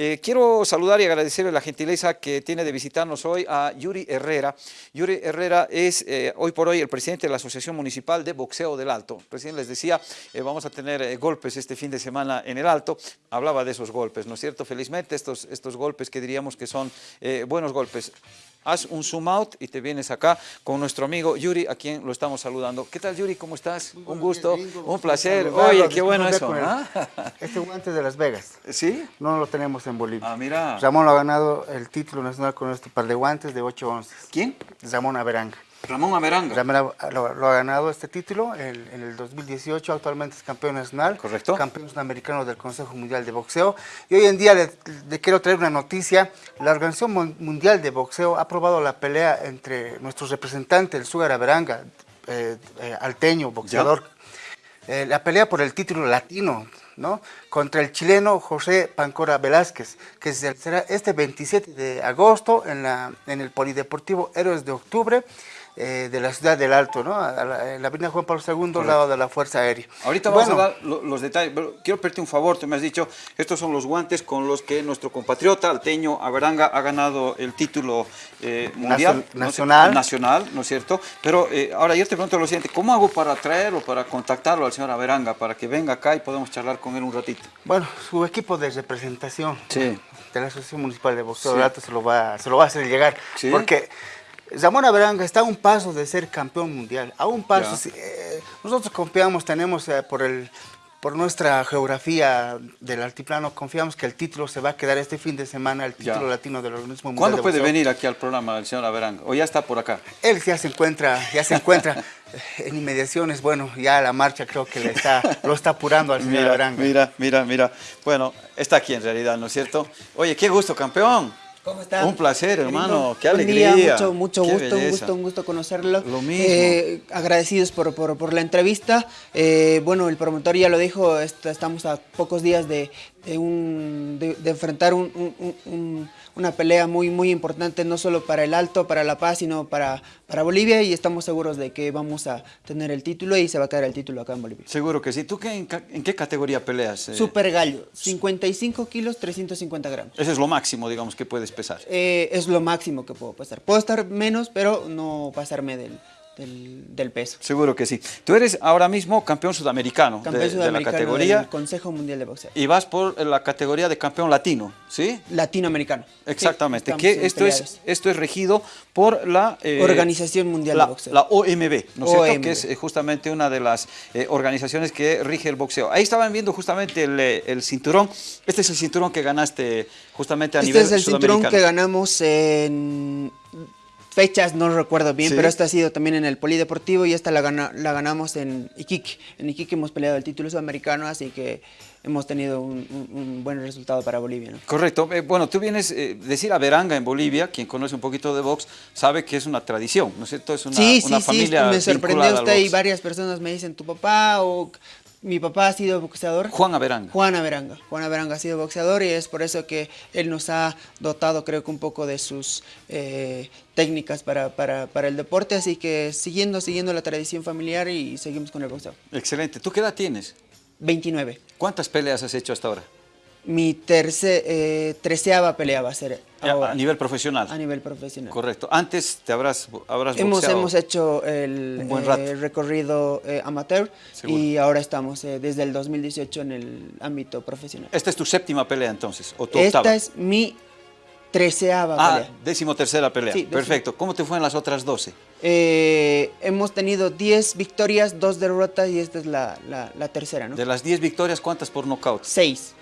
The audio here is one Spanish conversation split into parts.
Eh, quiero saludar y agradecerle la gentileza que tiene de visitarnos hoy a Yuri Herrera. Yuri Herrera es eh, hoy por hoy el presidente de la Asociación Municipal de Boxeo del Alto. Recién les decía, eh, vamos a tener golpes este fin de semana en el Alto. Hablaba de esos golpes, ¿no es cierto? Felizmente estos, estos golpes que diríamos que son buenos golpes haz un zoom out y te vienes acá con nuestro amigo Yuri, a quien lo estamos saludando. ¿Qué tal Yuri? ¿Cómo estás? un gusto, un placer. Oye, qué bueno eso. ¿ah? Este guante de Las Vegas. ¿Sí? No lo tenemos en Bolivia. Ah, mira. Ramón lo ha ganado el título nacional con este par de guantes de 8 onzas. ¿Quién? Ramón Averanga. Ramón Averanga. Ramón lo, ha ganado este título en, el 2018, actualmente es campeón nacional. Correcto. Campeón sudamericano del Consejo Mundial de Boxeo. Y hoy en día le, quiero traer una noticia. La Organización Mundial de Boxeo ha aprobado la pelea entre nuestro representante, el Sugar Averanga, eh, eh, alteño, boxeador. Eh, la pelea por el título latino, ¿no? Contra el chileno José Pancora Velázquez, que será este 27 de agosto en, la, en el Polideportivo Héroes de Octubre. Eh, de la ciudad del Alto, ¿no? en la avenida Juan Pablo II, al lado de la Fuerza Aérea. Ahorita vamos a dar los detalles, pero quiero pedirte un favor, tú me has dicho, estos son los guantes con los que nuestro compatriota alteño Averanga ha ganado el título eh, mundial. Nacional. nacional, ¿no es cierto? Pero eh, ahora yo te pregunto lo siguiente, ¿cómo hago para traerlo, para contactarlo al señor Averanga, para que venga acá y podamos charlar con él un ratito? Bueno, su equipo de representación de la Asociación Municipal de Boxeo de Alto se lo, va, se lo va a hacer llegar, porque Zamora Veranga está a un paso de ser campeón mundial, a un paso. Eh, nosotros confiamos, tenemos eh, por, el, por nuestra geografía del altiplano, confiamos que el título se va a quedar este fin de semana, el título latino del organismo mundial. ¿Cuándo puede venir aquí al programa el señor Averanga? ¿O ya está por acá? Él ya se encuentra, ya se encuentra en inmediaciones, bueno, ya la marcha creo que le está, lo está apurando al señor mira, Mira, mira, mira. Bueno, está aquí en realidad, ¿no es cierto? Oye, qué gusto, campeón. ¿Cómo están? Un placer, hermano. Qué alegría. mucho, mucho gusto, un gusto, un gusto conocerlo. Lo mismo. Eh, agradecidos por, por, la entrevista. Eh, bueno, el promotor ya lo dijo, estamos a pocos días de, un, de, enfrentar un, una pelea muy, muy importante, no solo para el Alto, para La Paz, sino para, para Bolivia y estamos seguros de que vamos a tener el título y se va a quedar el título acá en Bolivia. Seguro que sí. ¿Tú qué, en, qué categoría peleas? Eh? Super gallo, 55 kilos, 350 gramos. Ese es lo máximo, digamos, que puedes pesar. Eh, es lo máximo que puedo pesar. Puedo estar menos, pero no pasarme del, del, peso. Seguro que sí. Tú eres ahora mismo campeón sudamericano, campeón de, la categoría. Del Consejo Mundial de Boxeo. Y vas por la categoría de campeón latino, ¿sí? Latinoamericano. Exactamente. que esto es, esto es regido por la... Eh, Organización Mundial de Boxeo. La OMB, ¿no es cierto? Que es eh, justamente una de las eh, organizaciones que rige el boxeo. Ahí estaban viendo justamente el, el, cinturón. Este es el cinturón que ganaste justamente a nivel Este es el cinturón que ganamos en fechas no recuerdo bien, pero esta ha sido también en el Polideportivo y esta la, la ganamos en Iquique. En Iquique hemos peleado el título sudamericano, así que hemos tenido un, buen resultado para Bolivia. Correcto. Eh, bueno, tú vienes, eh, decir a Veranga en Bolivia, quien conoce un poquito de box, sabe que es una tradición, ¿no es cierto? Es una, sí, sí, familia sí, me sorprendió usted y varias personas me dicen, tu papá o mi papá ha sido boxeador. Juan Averanga. Juan Averanga. Juan Averanga ha sido boxeador y es por eso que él nos ha dotado, creo que un poco de sus eh, técnicas para, para, el deporte. Así que siguiendo, siguiendo la tradición familiar y seguimos con el boxeo. Excelente. ¿Tú qué edad tienes? 29. ¿Cuántas peleas has hecho hasta ahora? Mi terce, eh, treceava pelea va a ser A nivel profesional. A nivel profesional. Correcto. Antes te habrás, habrás hemos, Hemos hecho el eh, recorrido eh, amateur y ahora estamos desde el 2018 en el ámbito profesional. ¿Esta es tu séptima pelea entonces? ¿o tu Esta es mi treceava ah, pelea. décimo tercera pelea. Perfecto. ¿Cómo te fue en las otras 12? hemos tenido 10 victorias, 2 derrotas y esta es la, la, tercera, ¿no? De las 10 victorias, ¿cuántas por nocaut? 6.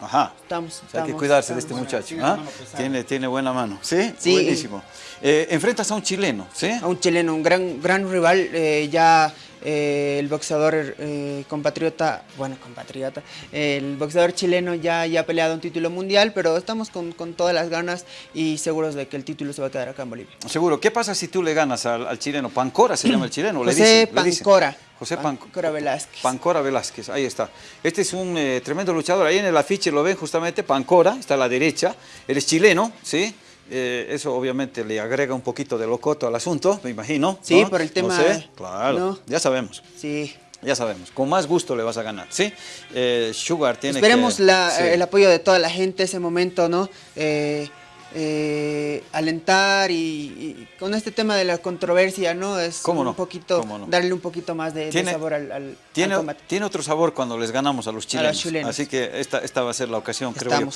Ajá. Estamos, hay que cuidarse de este muchacho. ¿ah? Tiene, tiene buena mano. ¿Sí? sí. Buenísimo. Eh, enfrentas a un chileno, ¿sí? A un chileno, un gran, gran rival. Eh, ya eh, el boxeador compatriota, bueno, compatriota, el boxeador chileno ya, ya ha peleado un título mundial, pero estamos con, con, todas las ganas y seguros de que el título se va a quedar acá en Bolivia. Seguro. ¿Qué pasa si tú le ganas al, chileno? ¿Pancora se llama el chileno? José Pancora. José Pancora Velázquez. Pancora Velázquez, ahí está. Este es un eh, tremendo luchador, ahí en el afiche lo ven justamente, Pancora, está a la derecha, él es chileno, ¿sí? Eh, eso obviamente le agrega un poquito de locoto al asunto, me imagino. Sí, por el tema... claro, ya sabemos. Sí. Ya sabemos, con más gusto le vas a ganar, ¿sí? Eh, Sugar tiene Esperemos que... la, el apoyo de toda la gente ese momento, ¿no? Eh, eh, alentar y, con este tema de la controversia, ¿no? Es un poquito, darle un poquito más de, sabor al, tiene, Tiene otro sabor cuando les ganamos a los chilenos. Así que esta, esta va a ser la ocasión, creo yo.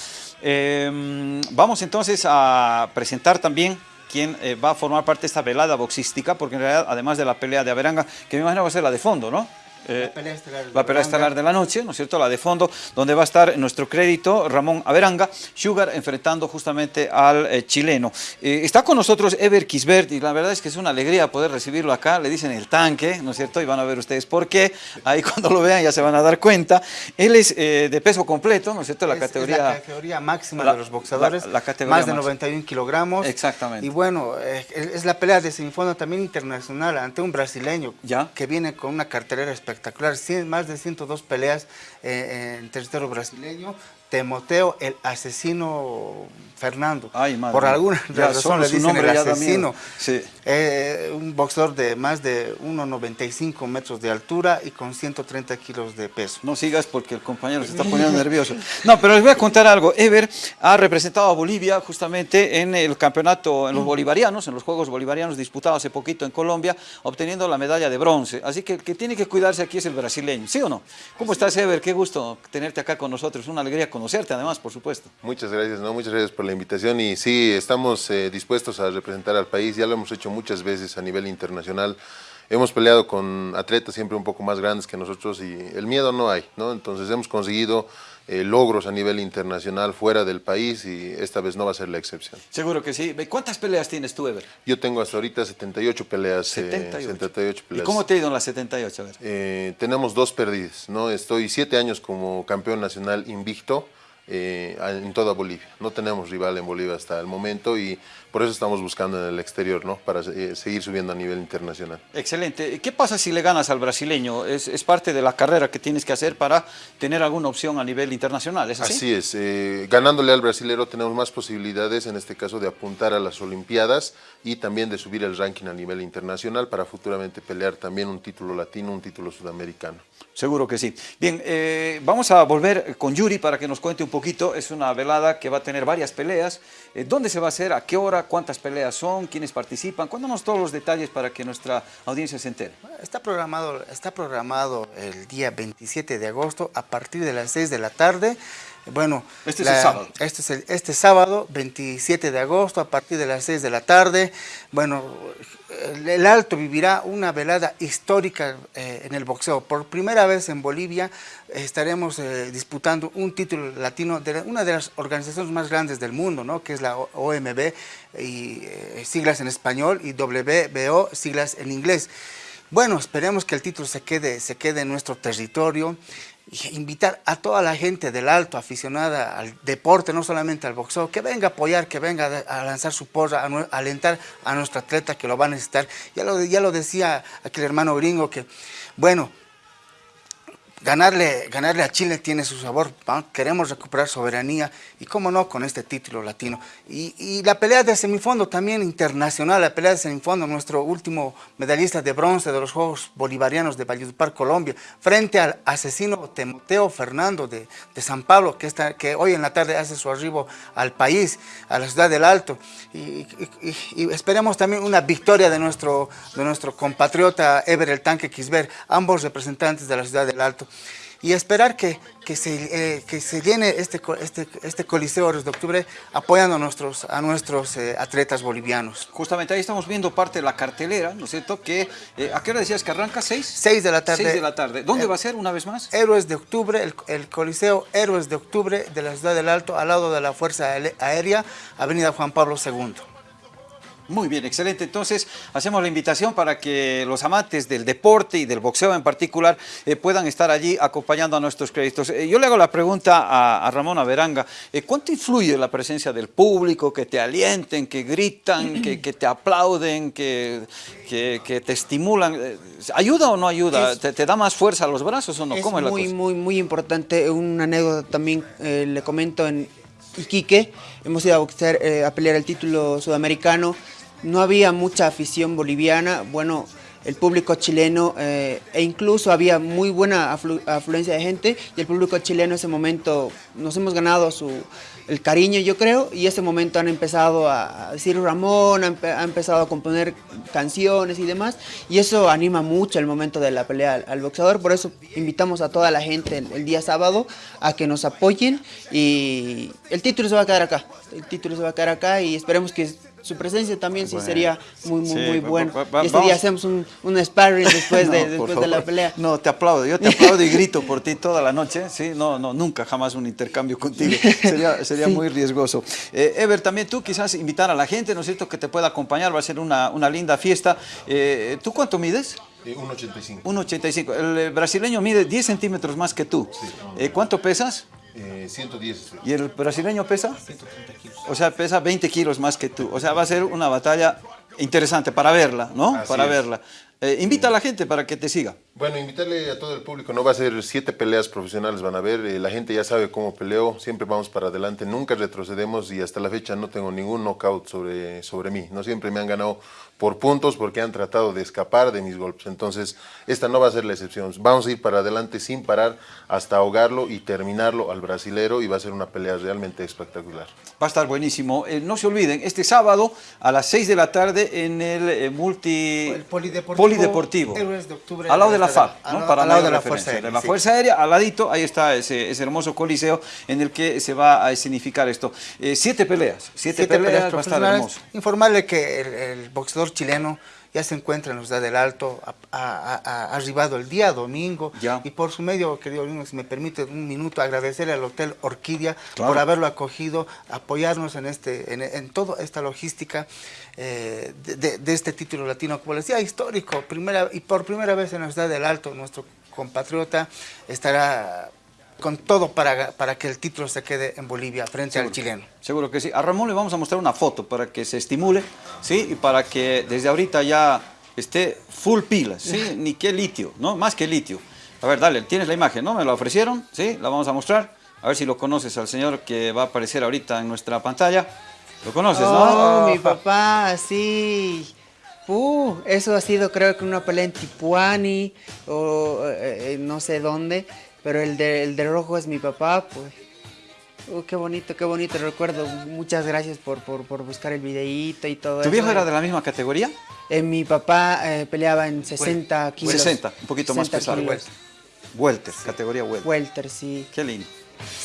Em, vamos entonces a presentar también quién eh, va a formar parte de esta velada boxística, porque en realidad, además de la pelea de Averanga, que me imagino va a ser la de fondo, ¿no? Eh, la pelea estelar, la pelea estelar de la noche, ¿no es cierto? La de fondo, donde va a estar nuestro crédito Ramón Averanga, Sugar enfrentando justamente al eh, chileno. Eh, está con nosotros Ever Kisbert y la verdad es que es una alegría poder recibirlo acá, le dicen el tanque, ¿no es cierto? Y van a ver ustedes por qué, ahí cuando lo vean ya se van a dar cuenta. Él es de peso completo, ¿no es cierto? La categoría... la categoría máxima de los boxeadores, la, categoría más de 91 kilogramos. Exactamente. Y bueno, es la pelea de semifondo también internacional ante un brasileño ¿Ya? que viene con una cartelera espectacular más de 102 peleas eh, en territorio brasileño. Temoteo, el asesino Fernando. Por alguna razón le dicen el asesino. Eh, un boxeador de más de 1,95 metros de altura y con 130 kilos de peso. No sigas porque el compañero se está poniendo nervioso. No, pero les voy a contar algo. Ever ha representado a Bolivia justamente en el campeonato, en los bolivarianos, en los Juegos Bolivarianos disputados hace poquito en Colombia, obteniendo la medalla de bronce. Así que el que tiene que cuidarse aquí es el brasileño. ¿Sí o no? ¿Cómo estás, Ever? Qué gusto tenerte acá con nosotros. Una alegría conocerte, además, por supuesto. Muchas gracias, ¿no? Muchas gracias por la invitación y sí, estamos eh, dispuestos a representar al país, ya lo hemos hecho muchas veces a nivel internacional, hemos peleado con atletas siempre un poco más grandes que nosotros y el miedo no hay, ¿no? entonces hemos conseguido eh, logros a nivel internacional fuera del país y esta vez no va a ser la excepción. Seguro que sí. ¿Cuántas peleas tienes tú, Ever? Yo tengo hasta ahorita 78 peleas. 78. Eh, peleas. ¿Y cómo te ha ido en las 78? A ver. tenemos dos perdidas, ¿no? Estoy siete años como campeón nacional invicto, eh, en toda Bolivia. No tenemos rival en Bolivia hasta el momento y por eso estamos buscando en el exterior, ¿no? para eh, seguir subiendo a nivel internacional. Excelente. ¿Qué pasa si le ganas al brasileño? ¿Es, parte de la carrera que tienes que hacer para tener alguna opción a nivel internacional? ¿Es así? Así es. Eh, ganándole al brasilero tenemos más posibilidades, en este caso, de apuntar a las Olimpiadas y también de subir el ranking a nivel internacional para futuramente pelear también un título latino, un título sudamericano. Seguro que sí. Bien, eh, vamos a volver con Yuri para que nos cuente un poquito. Es una velada que va a tener varias peleas. Eh, ¿Dónde se va a hacer? ¿A qué hora? ¿Cuántas peleas son? ¿Quiénes participan? Cuéntanos todos los detalles para que nuestra audiencia se entere. Está programado, está programado el día 27 de agosto a partir de las 6 de la tarde. Bueno, este es el sábado. Este es el, este sábado, 27 de agosto, a partir de las 6 de la tarde. Bueno, el Alto vivirá una velada histórica eh, en el boxeo. Por primera vez en Bolivia estaremos eh, disputando un título latino de una de las organizaciones más grandes del mundo, ¿no? que es la OMB, y eh, siglas en español, y WBO, siglas en inglés. Bueno, esperemos que el título se quede, se quede en nuestro territorio invitar a toda la gente del alto aficionada al deporte, no solamente al boxeo, que venga a apoyar, que venga a lanzar su porra, a, alentar a nuestro atleta que lo va a necesitar. Ya lo, ya lo decía aquel hermano gringo que, bueno, ganarle, ganarle a Chile tiene su sabor, queremos recuperar soberanía y cómo no con este título latino. Y, la pelea de semifondo también internacional, la pelea de semifondo, nuestro último medallista de bronce de los Juegos Bolivarianos de Valledupar, Colombia, frente al asesino Timoteo Fernando de, San Pablo, que, está, que hoy en la tarde hace su arribo al país, a la ciudad del Alto. Y, esperemos también una victoria de nuestro, de nuestro compatriota Ever el Tanque Quisber, ambos representantes de la ciudad del Alto y esperar que, que, se, eh, que se llene este, este, este Coliseo de octubre apoyando a nuestros, a nuestros eh, atletas bolivianos. Justamente ahí estamos viendo parte de la cartelera, ¿no es cierto? Que, eh, ¿A qué hora decías que arranca? ¿Seis? Seis de la tarde. Seis de la tarde. ¿Dónde va a ser una vez más? Héroes de Octubre, el, el, Coliseo Héroes de Octubre de la Ciudad del Alto, al lado de la Fuerza Aérea, Avenida Juan Pablo II. Muy bien, excelente. Entonces, hacemos la invitación para que los amantes del deporte y del boxeo en particular eh, puedan estar allí acompañando a nuestros créditos. Eh, yo le hago la pregunta a, Ramón Averanga. Eh, ¿Cuánto influye la presencia del público, que te alienten, que gritan, que, te aplauden, que, que, te estimulan? ¿Ayuda o no ayuda? ¿Te, da más fuerza a los brazos o no? Es muy, muy, muy importante. Una anécdota también le comento en Iquique. Hemos ido a, boxear, a pelear el título sudamericano no había mucha afición boliviana. Bueno, el público chileno e incluso había muy buena afluencia de gente y el público chileno en ese momento nos hemos ganado su, el cariño yo creo y ese momento han empezado a decir Ramón, ha, empezado a componer canciones y demás y eso anima mucho el momento de la pelea al, boxeador, por eso invitamos a toda la gente el, día sábado a que nos apoyen y el título se va a quedar acá, el título se va a quedar acá y esperemos que su presencia también sí sería muy, muy, muy bueno. y este día hacemos un, un sparring después, de, después de la pelea. No, te aplaudo, yo te aplaudo y grito por ti toda la noche, ¿sí? No, no, nunca, jamás un intercambio contigo, sería, sería muy riesgoso. Eh, Ever, también tú quizás invitar a la gente, ¿no es cierto?, que te pueda acompañar, va a ser una, una linda fiesta. Eh, ¿Tú cuánto mides? 1,85. Eh, 1,85. El brasileño mide 10 centímetros más que tú. ¿Cuánto pesas? 110. ¿Y el brasileño pesa? 130 kilos. O sea, pesa 20 kilos más que tú. O sea, va a ser una batalla interesante para verla, ¿no? para verla. Eh, invita a la gente para que te siga. Bueno, invitarle a todo el público, no va a ser siete peleas profesionales, van a ver, eh, la gente ya sabe cómo peleo, siempre vamos para adelante, nunca retrocedemos y hasta la fecha no tengo ningún knockout sobre, sobre mí, no siempre me han ganado por puntos porque han tratado de escapar de mis golpes, entonces esta no va a ser la excepción, vamos a ir para adelante sin parar hasta ahogarlo y terminarlo al brasilero y va a ser una pelea realmente espectacular. Va a estar buenísimo, eh, no se olviden, este sábado a las 6 de la tarde en el multi... El polideportivo polideportivo. de octubre. Al lado de la FAB, ¿no? Para al lado de la Fuerza Aérea. la Fuerza Aérea, al ladito, ahí está ese, hermoso coliseo en el que se va a escenificar esto. Eh, siete peleas, siete, peleas, va a estar hermoso. Informarle que el boxeador chileno ya se encuentra en la ciudad del Alto, ha, arribado el día domingo. Y por su medio, querido Lino, si me permite un minuto, agradecerle al Hotel Orquídea por haberlo acogido, apoyarnos en, este, en, toda esta logística eh, de, este título latino, como les decía, histórico. Primera, y por primera vez en la ciudad del Alto, nuestro compatriota estará con todo para, para que el título se quede en Bolivia frente al chileno. Seguro que sí. A Ramón le vamos a mostrar una foto para que se estimule, ¿sí? Y para que desde ahorita ya esté full pila, ¿sí? Ni qué litio, ¿no? Más que litio. A ver, dale, tienes la imagen, ¿no? Me la ofrecieron, ¿sí? La vamos a mostrar. A ver si lo conoces al señor que va a aparecer ahorita en nuestra pantalla. ¿Lo conoces, no? Oh, mi papá, sí. Uh, eso ha sido creo que una pelea en Tipuani o eh, eh, no sé dónde. Pero el de, el de rojo es mi papá, pues. Uh, qué bonito, qué bonito recuerdo. Muchas gracias por, por, buscar el videíto y todo eso. ¿Tu viejo era de la misma categoría? Eh, mi papá eh, peleaba en 60 kilos. 60, un poquito más pesado. Welter, categoría Welter. Welter, sí. Qué lindo.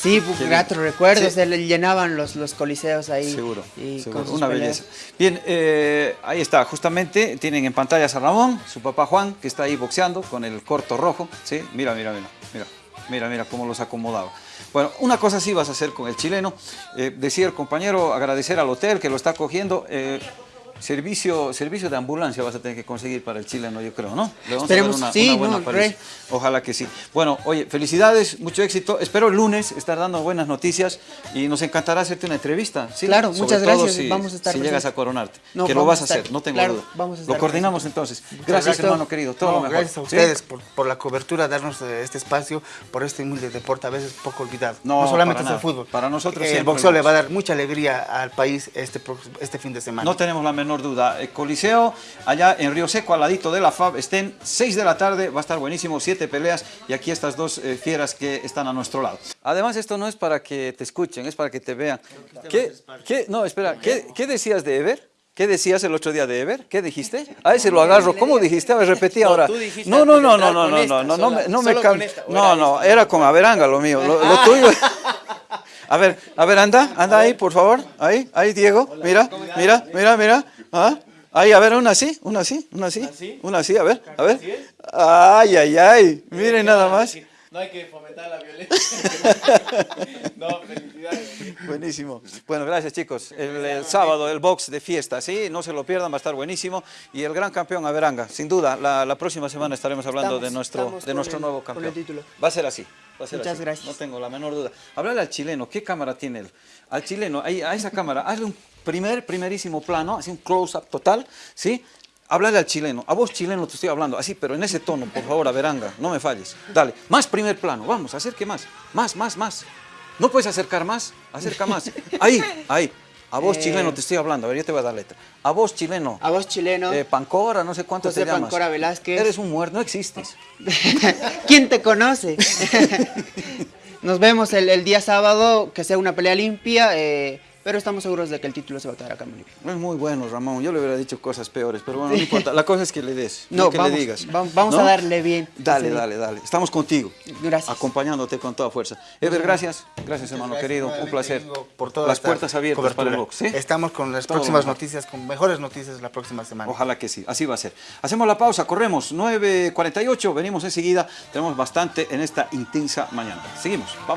Sí, grato recuerdo, se le llenaban los, los coliseos ahí. Seguro, una belleza. Bien, eh, ahí está, justamente tienen en pantalla a Ramón, su papá Juan, que está ahí boxeando con el corto rojo, ¿sí? Mira, mira, mira, mira. Mira, cómo los acomodaba. Bueno, una cosa sí vas a hacer con el chileno. Eh, decía el compañero, agradecer al hotel que lo está cogiendo. Eh, Servicio, servicio de ambulancia vas a tener que conseguir para el chileno, yo creo, ¿no? Le vamos a dar una, sí, buena Ojalá que sí. Bueno, oye, felicidades, mucho éxito. Espero el lunes estar dando buenas noticias y nos encantará hacerte una entrevista. ¿sí? Claro, muchas gracias. Si, vamos a estar si llegas a coronarte, que lo vas a, hacer, no tengo duda. Vamos a lo coordinamos entonces. Gracias, hermano querido. Todo lo mejor. Gracias a ustedes por, la cobertura, darnos eh, este espacio, por este humilde deporte, a veces poco olvidado. No, solamente es el fútbol. Para nosotros El boxeo le va a dar mucha alegría al país este, este fin de semana. No tenemos la menor duda. El Coliseo, allá en Río Seco, al ladito de la FAB, estén 6 de la tarde, va a estar buenísimo, siete peleas y aquí estas dos eh, fieras que están a nuestro lado. Además, esto no es para que te escuchen, es para que te vean. ¿Qué, qué, no, espera, ¿qué, ¿qué decías de Ever? ¿Qué decías el otro día de Ever? ¿Qué dijiste? A ese lo agarro. ¿Cómo dijiste? A ver, repetí ahora. No, no, no, no, no, no, no, no, no, no me No, no, era con Averanga lo mío. Lo, tuyo. A ver, a ver, anda, anda ahí, por favor. Ahí, ahí, Diego. Mira, mira, mira, mira. ¿Ah? Ahí, a ver, una así, una así, una así, una así, a ver, a ver. Ay, ay, ay, miren nada más. No hay que fomentar la violencia. no, felicidades. Buenísimo. Bueno, gracias chicos. El, sábado el box de fiesta, sí, no se lo pierdan, va a estar buenísimo. Y el gran campeón Averanga, sin duda, la, próxima semana estaremos hablando de nuestro, de nuestro nuevo campeón. Va a ser así. Va a ser Muchas gracias. No tengo la menor duda. Háblale al chileno, ¿qué cámara tiene él? Al chileno, ahí, a esa cámara, hazle un primer, primerísimo plano, así un close-up total, ¿sí? Háblale al chileno, a vos chileno te estoy hablando, así, pero en ese tono, por favor, a veranga, no me falles. Dale, más primer plano, vamos, acerque más, más, más, más. ¿No puedes acercar más? Acerca más. Ahí, ahí. A vos Eh, chileno te estoy hablando, a ver, yo te voy a dar letra. A vos chileno. A vos chileno. Eh, Pancora, no sé cuánto José te llamas. Pancora Velázquez. Eres un muerto, no existes. ¿Quién te conoce? Nos vemos el, el día sábado, que sea una pelea limpia, eh, pero estamos seguros de que el título se va a quedar acá en Bolivia. Es muy bueno, Ramón. Yo le hubiera dicho cosas peores, pero bueno, no importa. La cosa es que le des, no, No, que vamos, le digas. va- vamos ¿no? a darle bien. Dale, dale, dale. Estamos contigo. Gracias. Acompañándote con toda fuerza. Ever, gracias. Gracias, hermano Gracias querido. Un placer. Por toda Las puertas abiertas para el cobertura. box. ¿sí? Estamos con las Todo próximas mejor. noticias, con mejores noticias la próxima semana. Ojalá que sí, así va a ser. Hacemos la pausa, corremos 9.48, venimos enseguida, tenemos bastante en esta intensa mañana. Seguimos, vamos.